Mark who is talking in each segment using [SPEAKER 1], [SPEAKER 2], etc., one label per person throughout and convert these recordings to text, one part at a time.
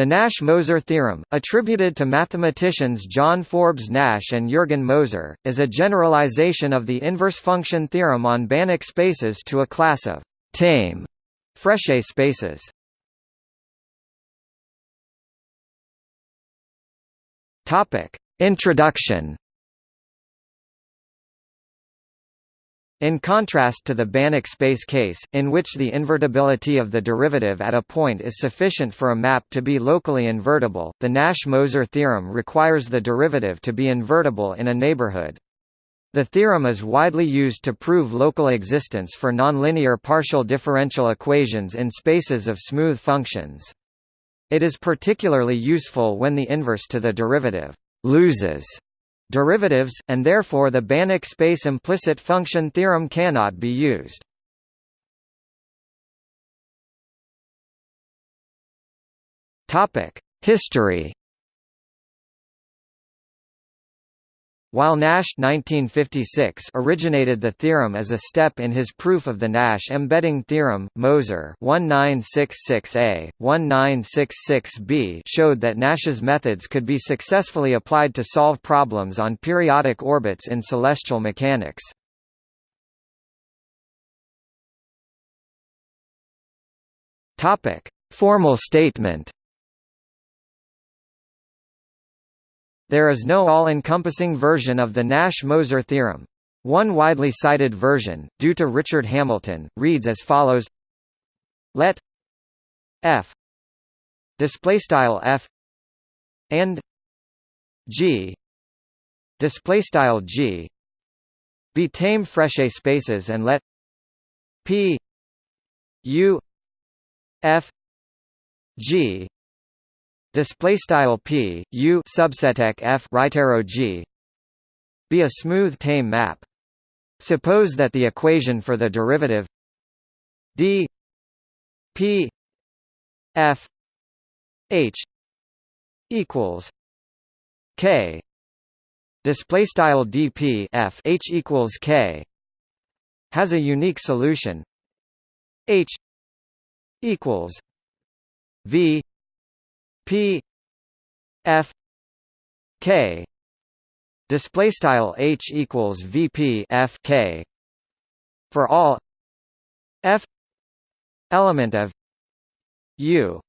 [SPEAKER 1] The Nash–Moser theorem, attributed to mathematicians John Forbes Nash and Jürgen Moser, is a generalization of the inverse function theorem on Banach spaces to a class of tame Frechet spaces. Topic: Introduction In contrast to the Banach space case, in which the invertibility of the derivative at a point is sufficient for a map to be locally invertible, the Nash–Moser theorem requires the derivative to be invertible in a neighborhood. The theorem is widely used to prove local existence for nonlinear partial differential equations in spaces of smooth functions. It is particularly useful when the inverse to the derivative loses derivatives, and therefore the Banach space implicit function theorem cannot be used. History While Nash 1956 originated the theorem as a step in his proof of the Nash embedding theorem, Moser 1966a, 1966b showed that Nash's methods could be successfully applied to solve problems on periodic orbits in celestial mechanics. Formal statement There is no all-encompassing version of the Nash–Moser theorem. One widely cited version, due to Richard Hamilton, reads as follows: Let f displaystyle f and g displaystyle g be tame Frechet spaces and let p u f g display style p u subset f right arrow g. Be a smooth tame map. Suppose that the equation for the derivative d p f h equals k. Display style dp f h equals k. Has a unique solution. H equals v P F K display style H equals VP F K for all F element of U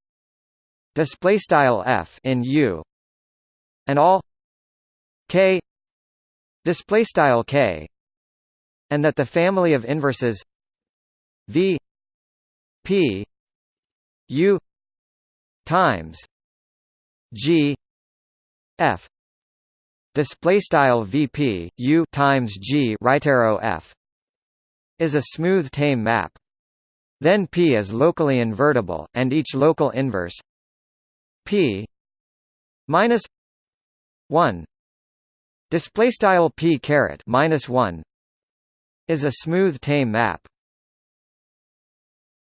[SPEAKER 1] display style F in U and all K display style K and that the family of inverses V P U times G F display style VP U times G right arrow F is a smooth tame map. Then P is locally invertible and each local inverse P minus 1 display style P caret minus 1 is a smooth tame map